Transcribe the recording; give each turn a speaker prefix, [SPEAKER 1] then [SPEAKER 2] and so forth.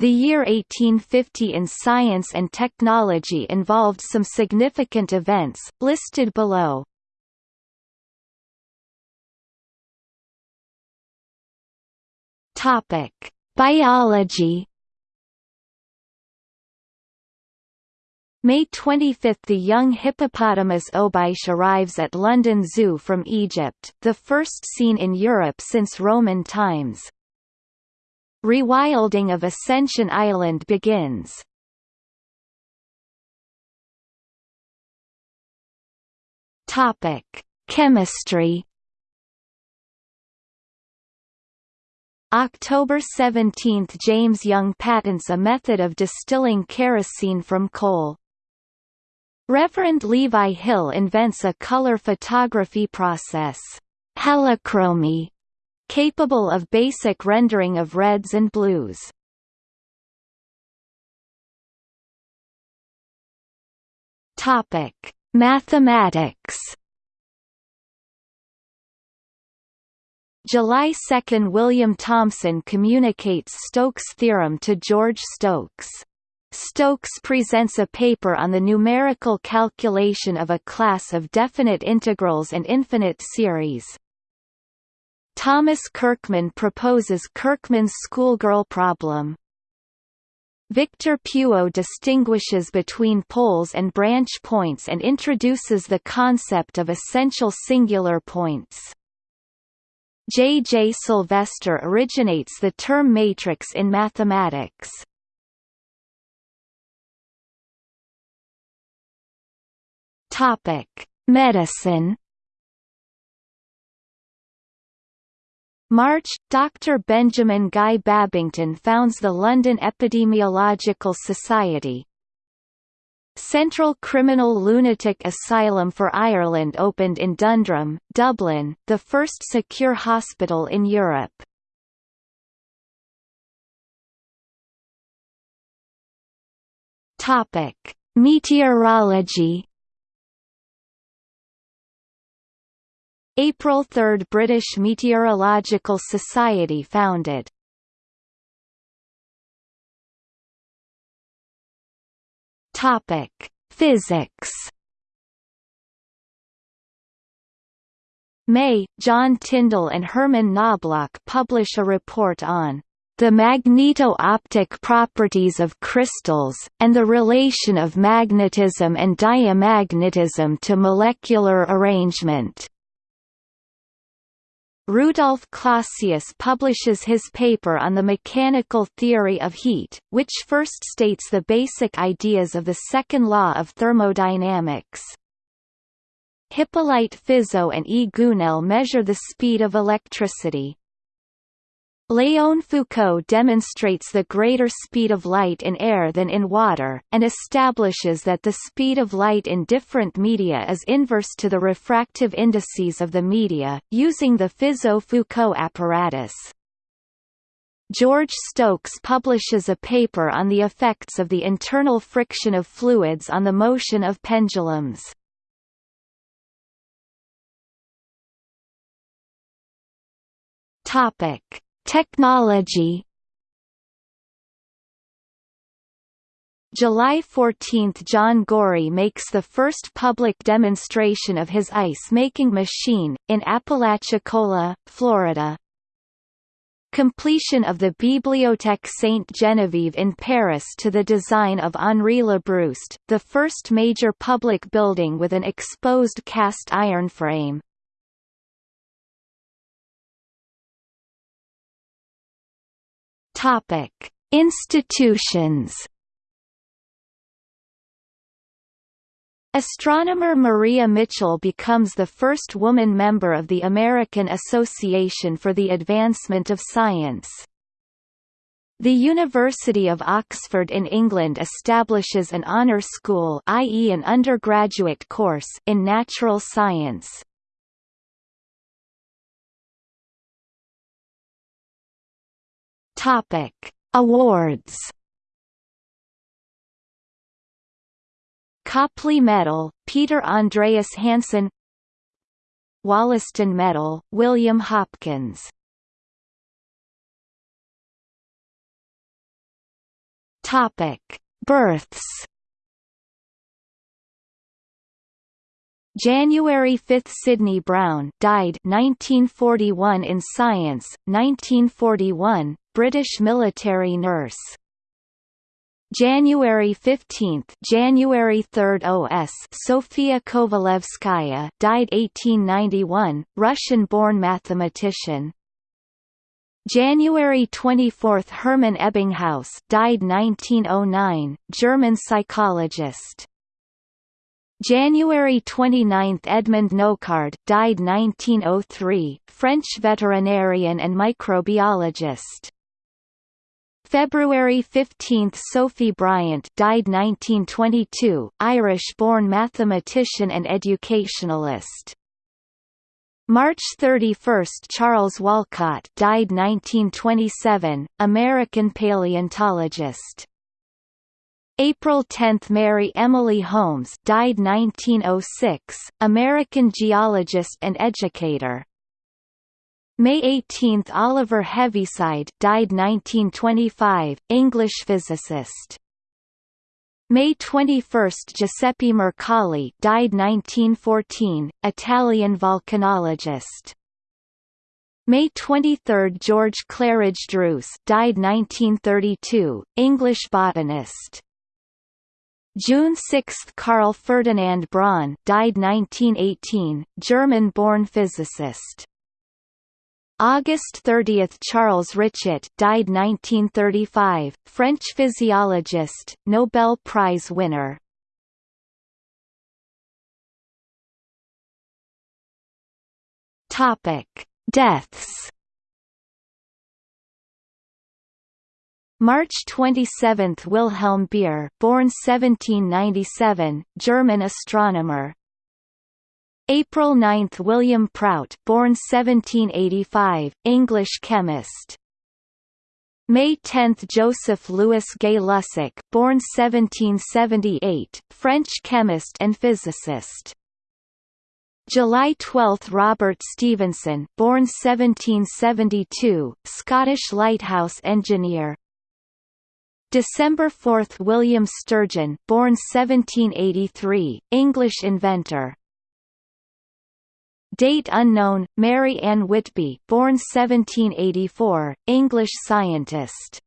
[SPEAKER 1] The year 1850 in science and technology involved some significant events, listed below. Topic: Biology. May 25 – The young hippopotamus Obaysch arrives at London Zoo from Egypt, the first seen in Europe since Roman times. Rewilding of Ascension Island begins. Topic: Chemistry. October 17 – James Young patents a method of distilling kerosene from coal. Reverend Levi Hill invents a color photography process, heliochromy, capable of basic rendering of reds and blues. Topic: Mathematics. July 2 – William Thomson communicates Stokes' theorem to George Stokes. Stokes presents a paper on the numerical calculation of a class of definite integrals and infinite series. Thomas Kirkman proposes Kirkman's schoolgirl problem. Victor Puiseux distinguishes between poles and branch points and introduces the concept of essential singular points. J. J. Sylvester originates the term matrix in mathematics. Medicine March, Dr. Benjamin Guy Babington founds the London Epidemiological Society. Central Criminal Lunatic Asylum for Ireland opened in Dundrum, Dublin, the first secure hospital in Europe. Topic: Meteorology April 3 – British Meteorological Society founded Physics. May, John Tyndall and Hermann Knoblauch publish a report on the magneto-optic properties of crystals, and the relation of magnetism and diamagnetism to molecular arrangement. Rudolf Clausius publishes his paper on the mechanical theory of heat, which first states the basic ideas of the second law of thermodynamics. Hippolyte Fizeau and E. Gounelle measure the speed of electricity. Léon Foucault demonstrates the greater speed of light in air than in water, and establishes that the speed of light in different media is inverse to the refractive indices of the media, using the Fizeau-Foucault apparatus. George Stokes publishes a paper on the effects of the internal friction of fluids on the motion of pendulums. Topic Technology July 14 – John Gorrie makes the first public demonstration of his ice-making machine, in Apalachicola, Florida. Completion of the Bibliothèque Sainte-Geneviève in Paris to the design of Henri Labrouste, the first major public building with an exposed cast iron frame. Topic: Institutions. Astronomer Maria Mitchell becomes the first woman member of the American Association for the Advancement of Science. The University of Oxford in England establishes an honour school i.e. an undergraduate course in natural science. Topic: Awards. Copley Medal, Peter Andreas Hansen Wollaston Medal, William Hopkins Topic: Births. January 5 – Sidney Browne died 1941 in Science, 1941, British military nurse. January 15 January 3 OS Sofia Kovalevskaya died 1891, Russian-born mathematician. January 24 Hermann Ebbinghaus died 1909, German psychologist. January 29 Edmond Nocard died 1903, French veterinarian and microbiologist. February 15 Sophie Bryant died 1922, Irish-born mathematician and educationalist. March 31 Charles Walcott died 1927, American paleontologist. April 10 Mary Emily Holmes died 1906, American geologist and educator. May 18 Oliver Heaviside died 1925, English physicist. May 21 Giuseppe Mercalli died 1914, Italian volcanologist. May 23 George Claridge Druce died 1932, English botanist. June 6 Carl Ferdinand Braun died 1918, German-born physicist. August 30 Charles Richet died 1935, French physiologist, Nobel Prize winner. Deaths. March 27 Wilhelm Beer born 1797, German astronomer, April 9 William Prout born 1785, English chemist. May 10 Joseph Louis Gay Lussac born 1778, French chemist and physicist. July 12 Robert Stevenson born 1772, Scottish lighthouse engineer. December 4 William Sturgeon born 1783, English inventor. Date unknown, Mary Ann Whitby born 1784, English scientist